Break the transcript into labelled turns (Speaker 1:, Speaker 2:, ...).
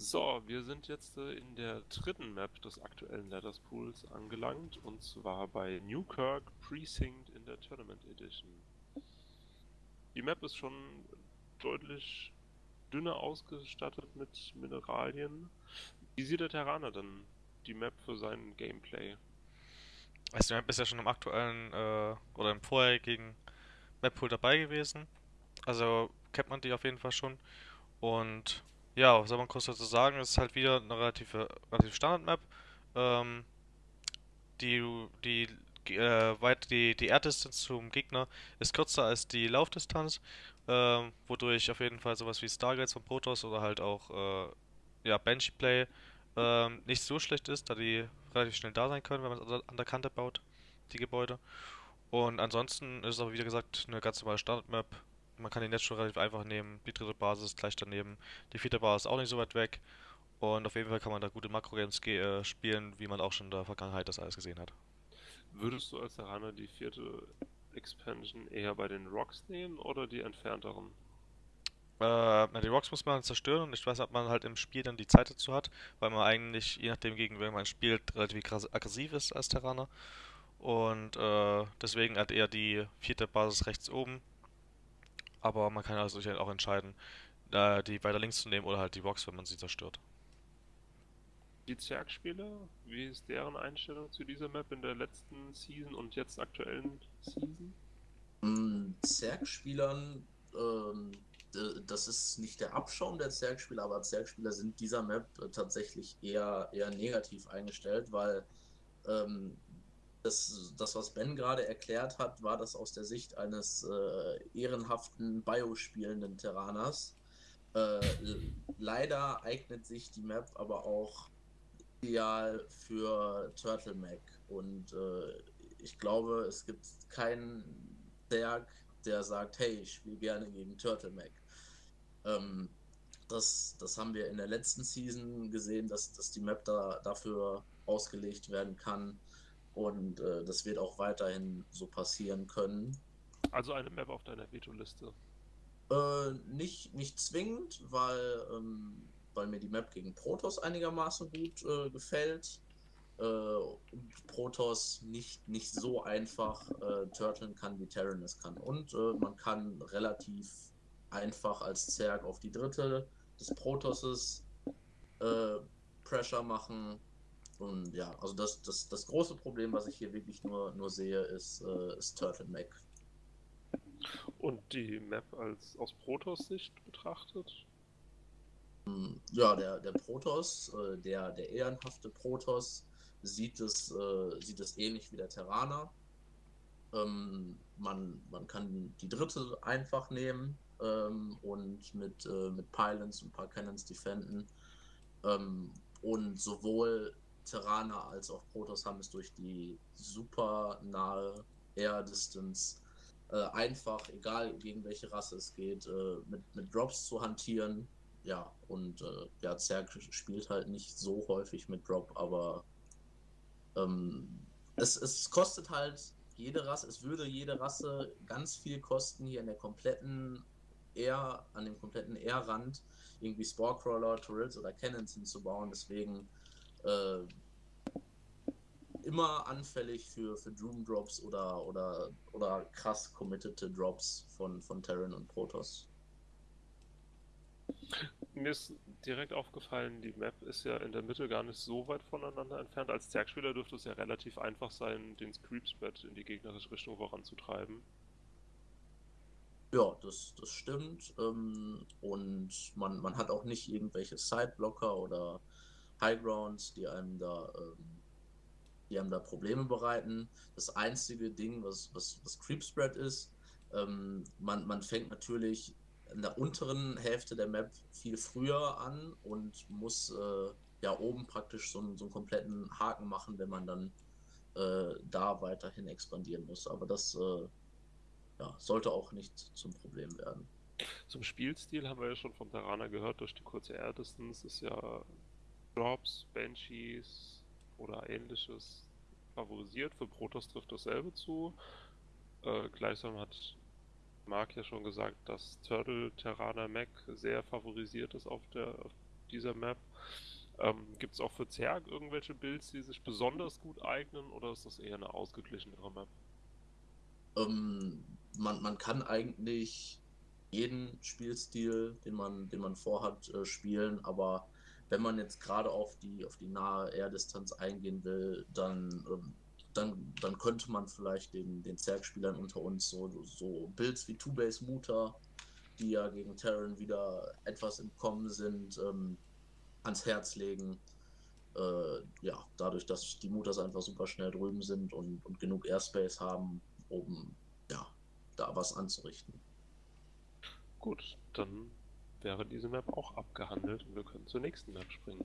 Speaker 1: So, wir sind jetzt äh, in der dritten Map des aktuellen Letters Pools angelangt und zwar bei Newkirk Precinct in der Tournament Edition. Die Map ist schon deutlich dünner ausgestattet mit Mineralien. Wie sieht der Terraner denn die Map für sein Gameplay?
Speaker 2: Also die Map ist ja schon im aktuellen äh, oder im vorherigen Map Pool dabei gewesen. Also kennt man die auf jeden Fall schon. Und ja, was soll man kurz dazu sagen? Es ist halt wieder eine relative, relativ Standard-Map. Ähm, die die, äh, die, die Air-Distance zum Gegner ist kürzer als die Laufdistanz, ähm, wodurch auf jeden Fall sowas wie Stargates von Protoss oder halt auch äh, ja, Banshee-Play ähm, nicht so schlecht ist, da die relativ schnell da sein können, wenn man es an der Kante baut, die Gebäude. Und ansonsten ist es aber, wie gesagt, eine ganz normale Standard-Map. Man kann den jetzt schon relativ einfach nehmen. Die dritte Basis ist gleich daneben. Die vierte Basis ist auch nicht so weit weg. Und auf jeden Fall kann man da gute Makro-Games äh, spielen, wie man auch schon in der Vergangenheit das alles gesehen hat.
Speaker 1: Würdest du als Terraner die vierte Expansion eher bei den Rocks nehmen oder die entfernteren?
Speaker 2: Äh, na, die Rocks muss man zerstören und ich weiß, ob man halt im Spiel dann die Zeit dazu hat, weil man eigentlich, je nachdem gegen wen man spielt, relativ aggressiv ist als Terraner. Und äh, deswegen halt eher die vierte Basis rechts oben. Aber man kann also sich halt auch entscheiden, äh, die weiter links zu nehmen oder halt die Rocks, wenn man sie zerstört.
Speaker 1: Die Zergspieler, wie ist deren Einstellung zu dieser Map in der letzten Season und jetzt aktuellen Season?
Speaker 3: Mm, Zergspielern ähm, das ist nicht der Abschaum der Zergspieler, aber Zergspieler sind dieser Map äh, tatsächlich eher, eher negativ eingestellt, weil ähm, das, das, was Ben gerade erklärt hat, war das aus der Sicht eines äh, ehrenhaften Bio-spielenden Terraners. Äh, leider eignet sich die Map aber auch ideal für Turtle Mac und äh, ich glaube, es gibt keinen Zerg, der sagt, hey, ich spiele gerne gegen Turtle Mac. Ähm, das, das haben wir in der letzten Season gesehen, dass, dass die Map da, dafür ausgelegt werden kann. Und äh, das wird auch weiterhin so passieren können.
Speaker 1: Also eine Map auf deiner Veto-Liste?
Speaker 3: Äh, nicht, nicht zwingend, weil, ähm, weil mir die Map gegen Protoss einigermaßen gut äh, gefällt. Äh, und Protoss nicht, nicht so einfach äh, turteln kann, wie Terran es kann. Und äh, man kann relativ einfach als Zerg auf die dritte des Protosses äh, Pressure machen. Und ja, also das, das, das große Problem, was ich hier wirklich nur, nur sehe, ist, äh, ist Turtle Mac.
Speaker 1: Und die Map als aus Protoss-Sicht betrachtet?
Speaker 3: Hm, ja, der, der Protoss, äh, der, der ehrenhafte Protoss, sieht es, äh, sieht es ähnlich wie der Terraner. Ähm, man, man kann die dritte einfach nehmen, ähm, und mit, äh, mit Pylons und ein paar Cannons defenden. Ähm, und sowohl Terraner als auch Protoss haben es durch die super nahe Air Distance äh, einfach, egal gegen welche Rasse es geht, äh, mit, mit Drops zu hantieren. Ja, und äh, ja, Zerg spielt halt nicht so häufig mit Drop, aber ähm, es, es kostet halt jede Rasse, es würde jede Rasse ganz viel kosten, hier in der kompletten eher an dem kompletten Air-Rand irgendwie Sporecrawler, Turrets oder Cannons hinzubauen. Deswegen äh, immer anfällig für, für Doom Drops oder, oder, oder krass committete Drops von, von Terran und Protoss.
Speaker 1: Mir ist direkt aufgefallen, die Map ist ja in der Mitte gar nicht so weit voneinander entfernt. Als Zergspieler dürfte es ja relativ einfach sein, den Creep-Spread in die gegnerische Richtung voranzutreiben.
Speaker 3: Ja, das, das stimmt. Ähm, und man, man hat auch nicht irgendwelche Sideblocker oder Highgrounds, die einem da, ähm, die einem da Probleme bereiten. Das einzige Ding, was, was, was Creep Spread ist, ähm, man, man fängt natürlich in der unteren Hälfte der Map viel früher an und muss äh, ja oben praktisch so einen, so einen kompletten Haken machen, wenn man dann äh, da weiterhin expandieren muss. Aber das äh, ja, sollte auch nicht zum Problem werden.
Speaker 1: Zum Spielstil haben wir ja schon vom Terraner gehört, durch die kurze Air Distance ist ja Drops, Banshees oder ähnliches favorisiert. Für Protoss trifft dasselbe zu. Äh, gleichsam hat Mark ja schon gesagt, dass Turtle Terraner Mac sehr favorisiert ist auf der dieser Map. Ähm, Gibt es auch für Zerg irgendwelche Builds, die sich besonders gut eignen oder ist das eher eine ausgeglichenere Map?
Speaker 3: Ähm, man, man kann eigentlich jeden Spielstil, den man, den man vorhat, äh, spielen, aber wenn man jetzt gerade auf die, auf die nahe Air-Distanz eingehen will, dann, ähm, dann, dann könnte man vielleicht den, den Zerg-Spielern unter uns so, so Builds wie Two-Base Muta, die ja gegen Terran wieder etwas im Kommen sind, ähm, ans Herz legen. Äh, ja, dadurch, dass die Mutas einfach super schnell drüben sind und, und genug Airspace haben, um ja, da was anzurichten.
Speaker 1: Gut, dann wäre diese Map auch abgehandelt und wir können zur nächsten Map springen.